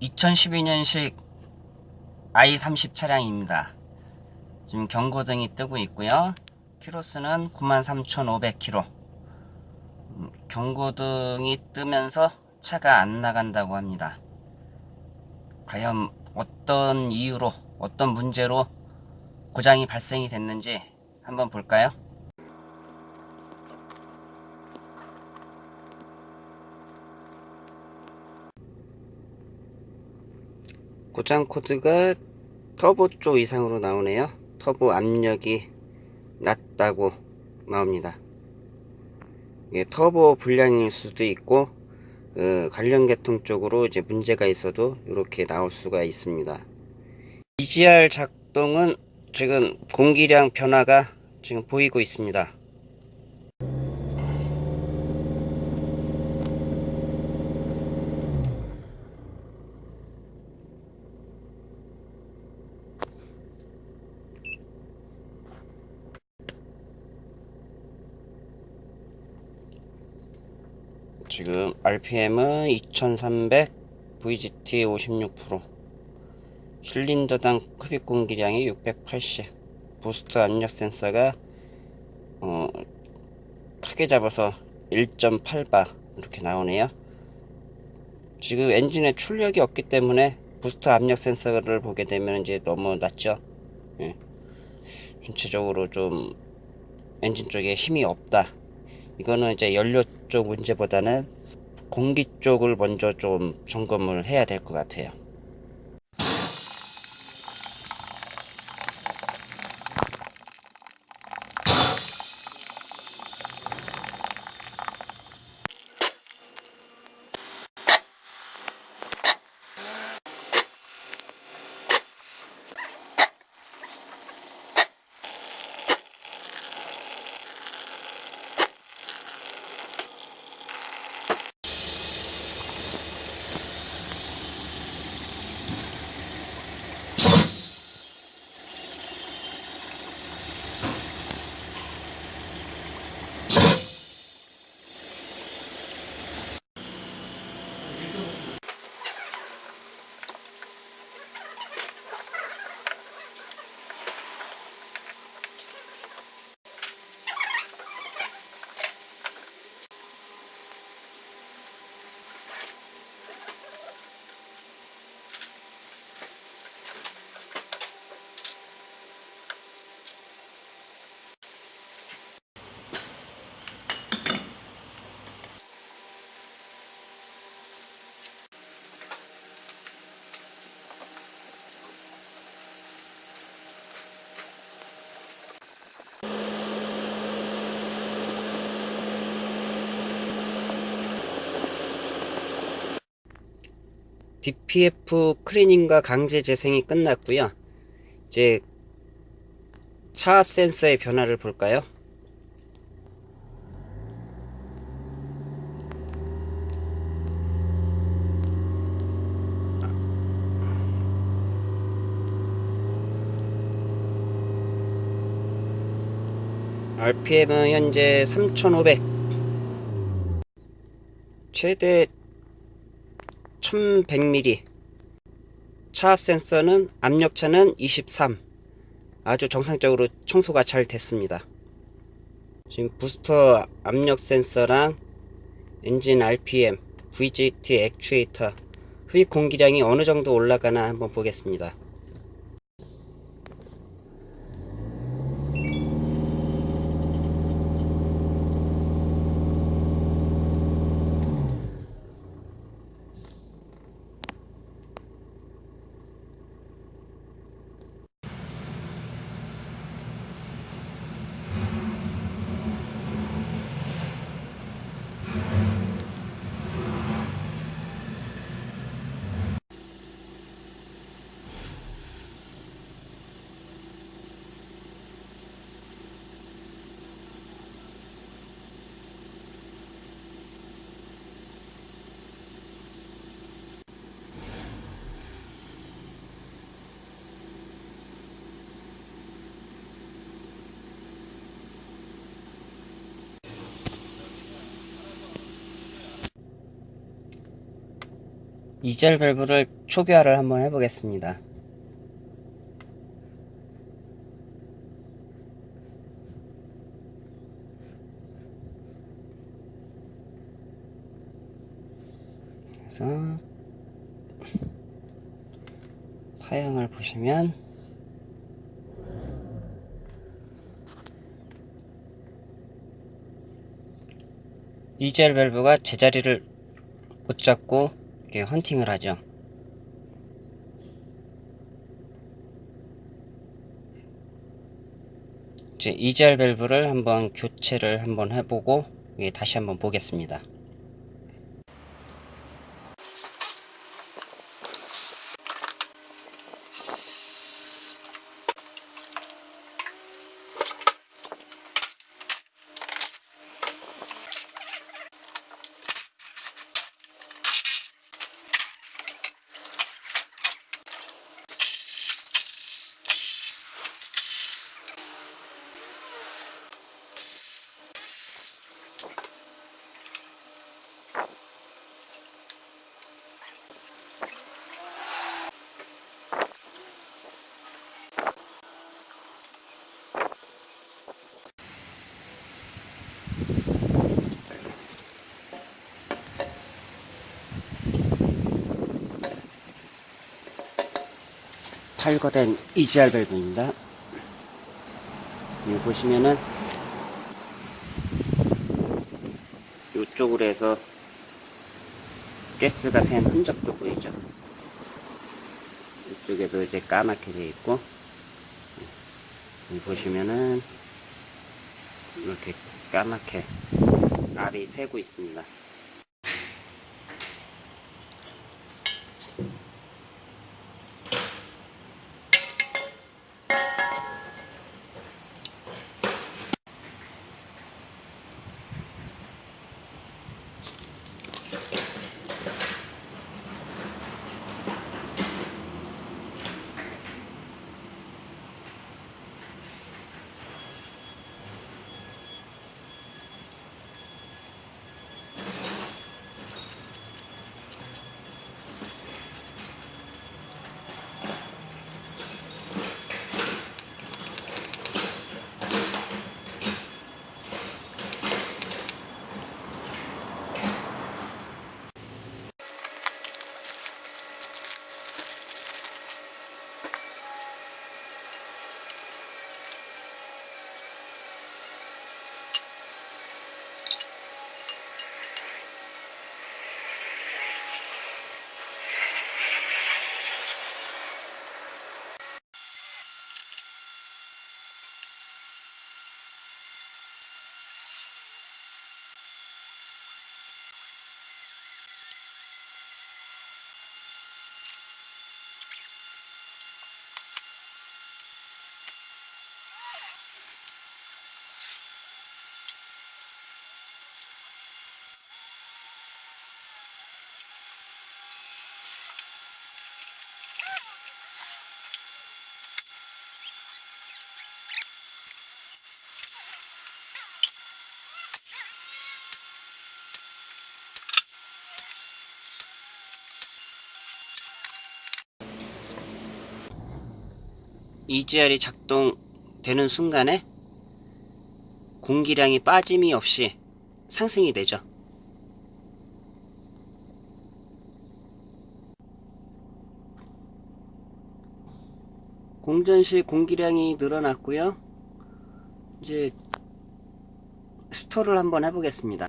2012년식 i30 차량입니다. 지금 경고등이 뜨고 있고요. 키로수는 93,500km. 음, 경고등이 뜨면서 차가 안 나간다고 합니다. 과연 어떤 이유로, 어떤 문제로 고장이 발생이 됐는지 한번 볼까요? 고장 코드가 터보 쪽 이상으로 나오네요. 터보 압력이 낮다고 나옵니다. 이게 터보 불량일 수도 있고 어, 관련 계통 쪽으로 이제 문제가 있어도 이렇게 나올 수가 있습니다. EGR 작동은 지금 공기량 변화가 지금 보이고 있습니다. 지금 RPM은 2300 VGT 56% 실린더당 흡입 공기량이 680 boost 압력 센서가 어, 크게 잡아서 1.8바 이렇게 나오네요. 지금 엔진에 출력이 없기 때문에 boost 압력 센서를 보게 되면 이제 너무 낮죠. 예. 전체적으로 좀 엔진 쪽에 힘이 없다. 이거는 이제 연료 쪽 문제보다는 공기 쪽을 먼저 좀 점검을 해야 될 것 같아요. DPF 클리닝과 강제 재생이 끝났고요. 이제 차압 센서의 변화를 볼까요? RPM은 현재 3500 최대 1100mm 차압 센서는 압력차는 23 아주 정상적으로 청소가 잘 됐습니다. 지금 부스터 압력 센서랑 엔진 RPM VGT 액추에이터 흡입 공기량이 어느 정도 올라가나 한번 보겠습니다 이젤 밸브를 초기화를 한번 해보겠습니다. 그래서 파형을 보시면 이젤 밸브가 제자리를 못 잡고 이렇게 헌팅을 하죠. 이제 이젤 밸브를 한번 교체를 한번 해보고 예, 다시 한번 보겠습니다. 탈거된 EGR 밸브입니다. 여기 보시면은 이쪽으로 해서 가스가 샌 흔적도 보이죠. 이쪽에도 이제 까맣게 되어 있고 여기 보시면은 이렇게 까맣게 알이 새고 있습니다. EGR이 작동되는 순간에 공기량이 빠짐이 없이 상승이 되죠. 공전 시 공기량이 늘어났고요. 이제 스토를 한번 해보겠습니다.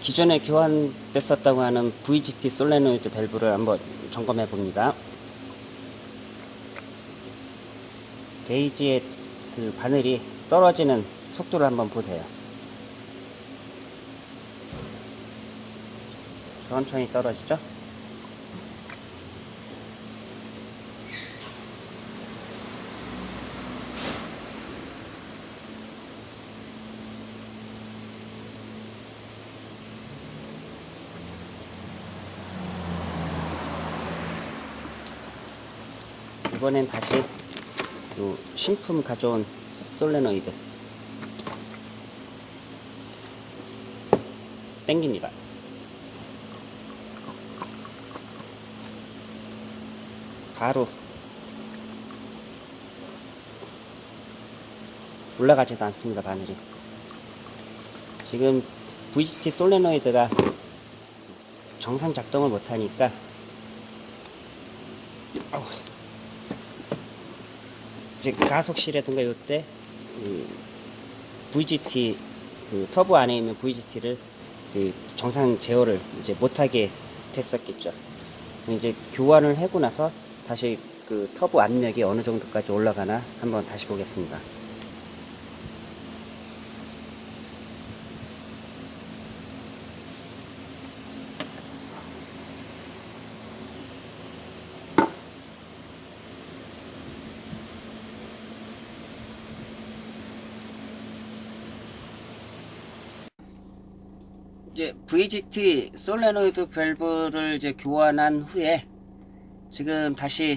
기존에 교환됐었다고 하는 VGT 솔레노이드 밸브를 한번 점검해 봅니다. 게이지의 그 바늘이 떨어지는 속도를 한번 보세요. 천천히 떨어지죠? 이번엔 다시 요 신품 가져온 솔레노이드 당깁니다. 바로 올라가지도 않습니다 바늘이 지금 VGT 솔레노이드가 정상 작동을 못하니까. 이제 가속실이라든가 이때 그 VGT 그 터보 안에 있는 VGT를 그 정상 제어를 이제 못하게 됐었겠죠. 이제 교환을 하고 나서 다시 그 터보 압력이 어느 정도까지 올라가나 한번 다시 보겠습니다. 이제 VGT 솔레노이드 밸브를 이제 교환한 후에 지금 다시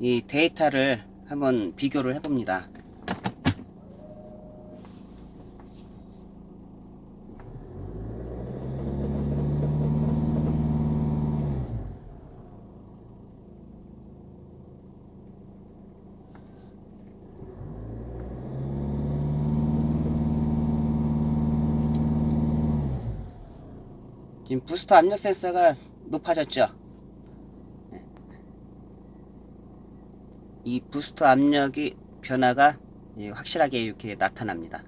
이 데이터를 한번 비교를 해봅니다. 지금 부스터 압력 센서가 높아졌죠. 네. 이 부스터 압력이 변화가 예, 확실하게 이렇게 나타납니다.